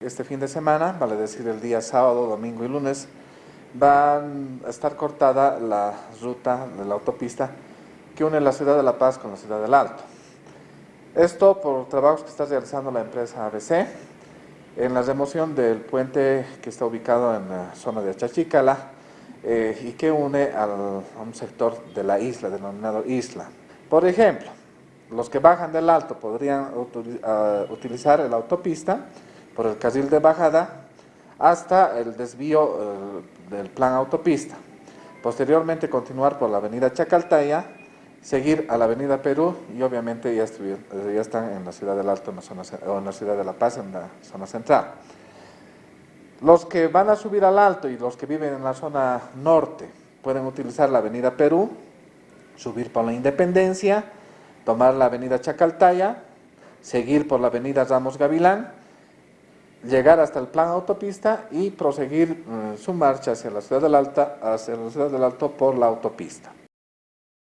Este fin de semana, vale decir el día sábado, domingo y lunes, van a estar cortada la ruta de la autopista que une la ciudad de La Paz con la ciudad del Alto. Esto por trabajos que está realizando la empresa ABC en la remoción del puente que está ubicado en la zona de Achachicala eh, y que une a un sector de la isla, denominado isla. Por ejemplo, los que bajan del alto podrían utilizar la autopista por el carril de bajada hasta el desvío uh, del plan autopista. Posteriormente continuar por la avenida Chacaltaya, seguir a la avenida Perú y obviamente ya, ya están en la ciudad del Alto en la zona, o en la ciudad de La Paz, en la zona central. Los que van a subir al Alto y los que viven en la zona norte pueden utilizar la avenida Perú, subir por la Independencia, tomar la avenida Chacaltaya, seguir por la avenida Ramos Gavilán, llegar hasta el plan autopista y proseguir uh, su marcha hacia la ciudad del Alta, hacia la ciudad del Alto por la autopista.